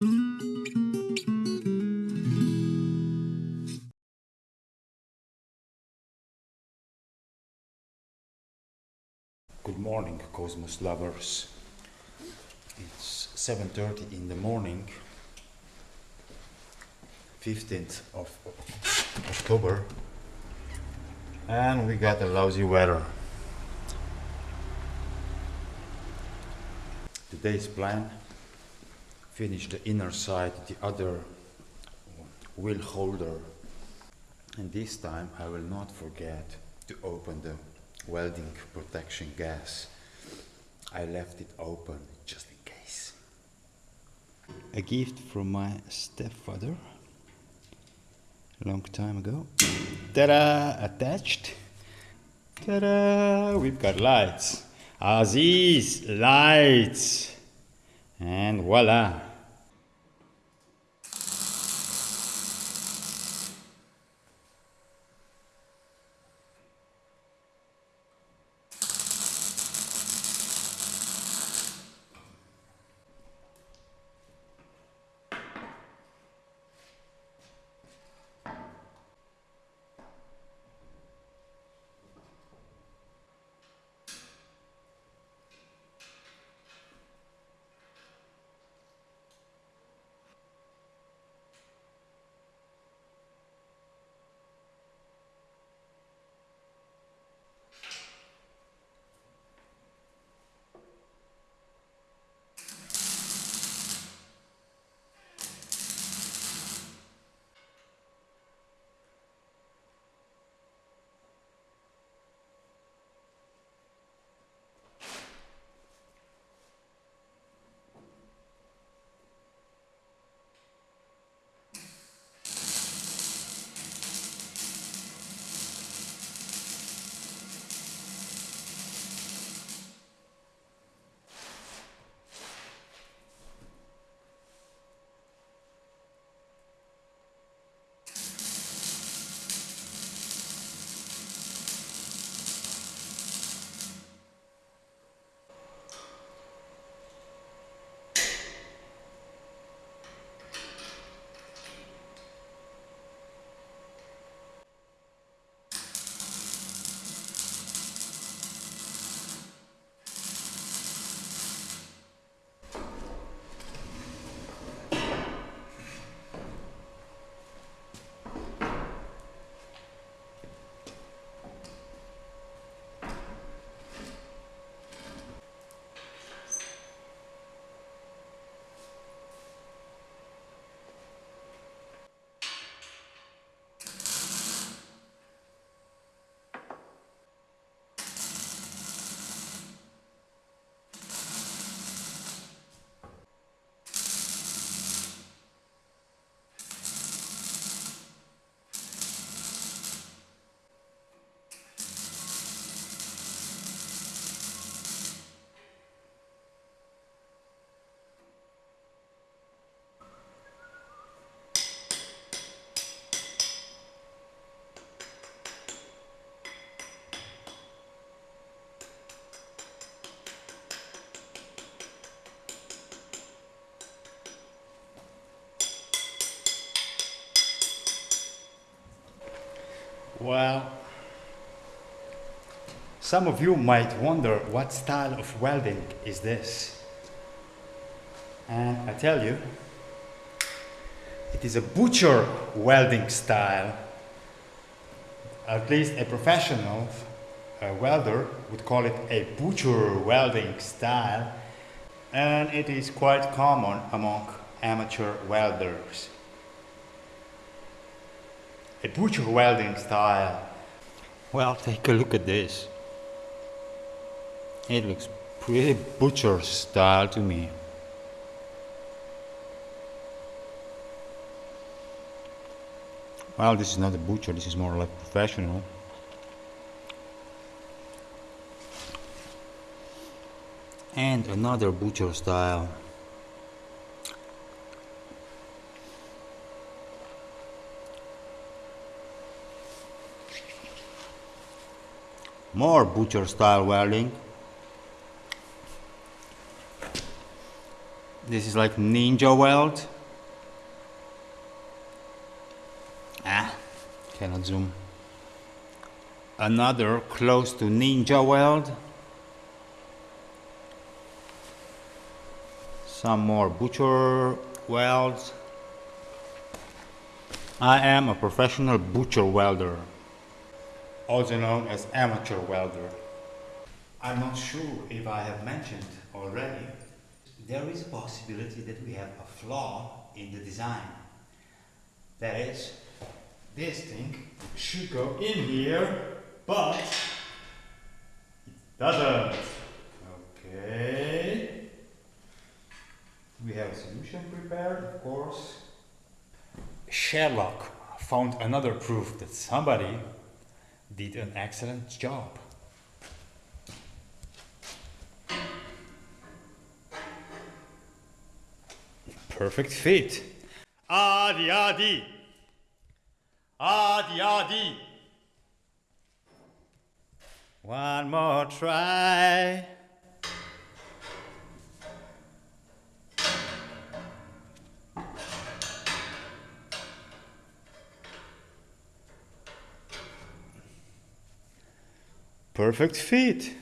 Good morning, Cosmos lovers. It's 7:30 in the morning, 15th of October, and we got a lousy weather. Today's plan: finish the inner side, the other wheel holder, and this time I will not forget to open the welding protection gas. I left it open just in case. A gift from my stepfather long time ago. Ta-da! Attached. Ta-da! We've got lights. Aziz, lights. And voila. Well, some of you might wonder what style of welding is this? And I tell you, it is a butcher welding style. At least a professional uh, welder would call it a butcher welding style, and it is quite common among amateur welders a butcher welding style. Well, take a look at this. It looks pretty butcher style to me. Well, this is not a butcher, this is more like professional. And another butcher style. More butcher style welding. This is like ninja weld. Ah, cannot zoom. Another close to ninja weld. Some more butcher welds. I am a professional butcher welder, also known as amateur welder. I'm not sure if I have mentioned already, there is a possibility that we have a flaw in the design. That is, this thing should go in here, but it doesn't. Okay. We have a solution prepared, of course. Sherlock found another proof that somebody did an excellent job. Perfect fit. Adi, adi. Adi, adi. One more try. Perfect fit.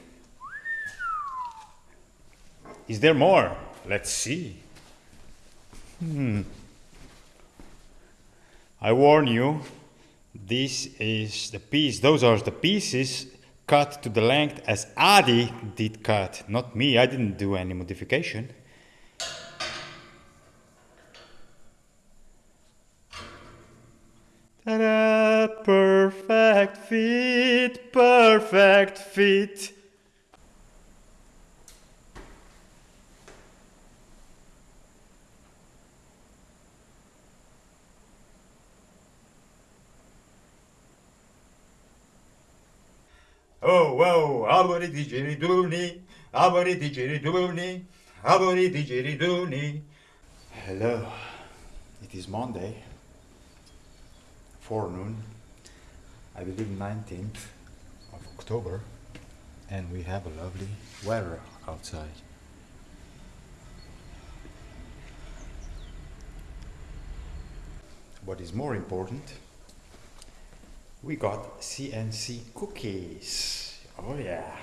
Is there more? Let's see. Hmm. I warn you, this is the piece, those are the pieces cut to the length as Adi did cut, not me, I didn't do any modification. Ta-da! Perfect fit, perfect fit. Oh, whoa, abori didgeridoo abori didgeridoo abori didgeridoo Hello, it is Monday, forenoon, I believe 19th of October, and we have a lovely weather outside. What is more important, we got CNC cookies. Oh yeah.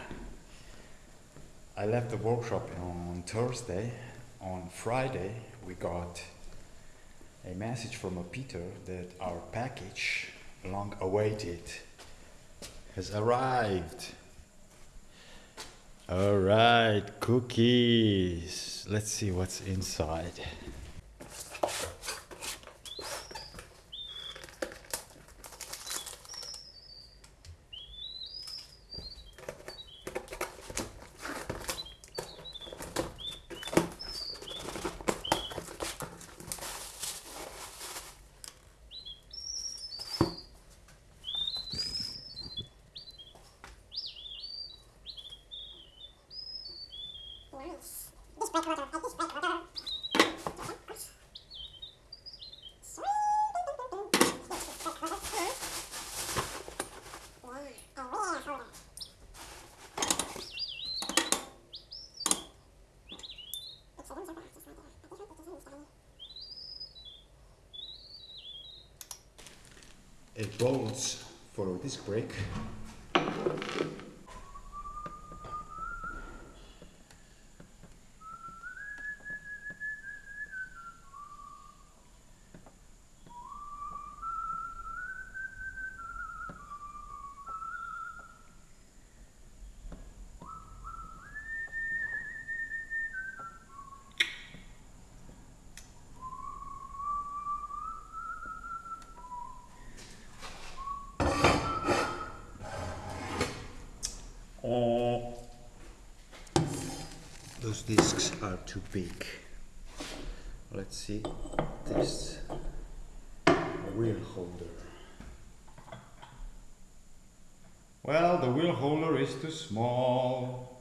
I left the workshop on Thursday. On Friday, we got a message from a Peter that our package, long awaited, has arrived. All right, cookies. Let's see what's inside. It bolts for disc brake those discs are too big. Let's see this wheel holder. Well, the wheel holder is too small.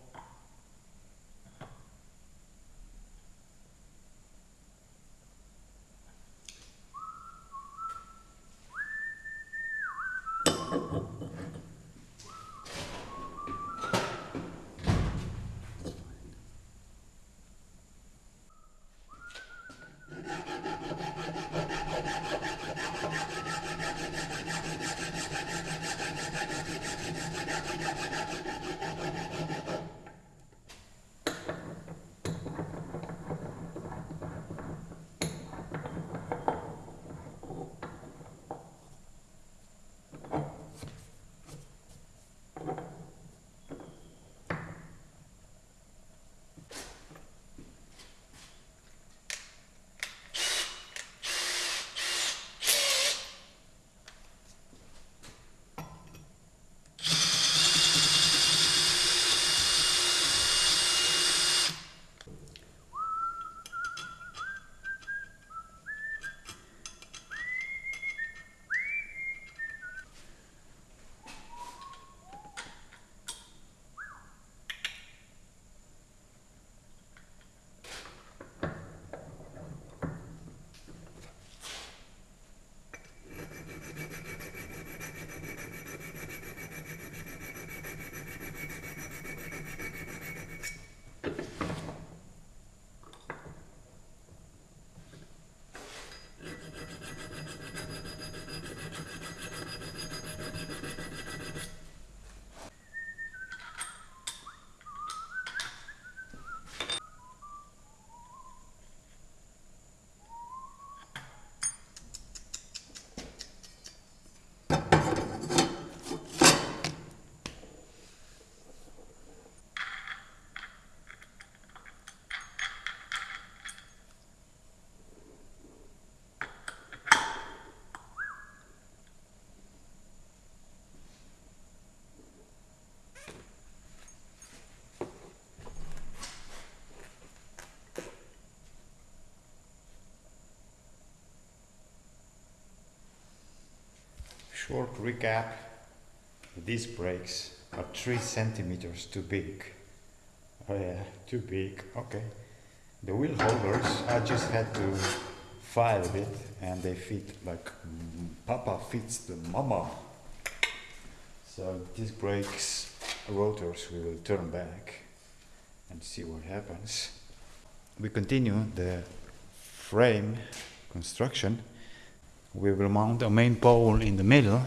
Short recap. These brakes are 3 centimeters too big. Oh yeah, too big, okay. The wheel holders, I just had to file a bit and they fit like mm, Papa fits the mama. So these brakes rotors we will turn back and see what happens. We continue the frame construction. We will mount a main pole in the middle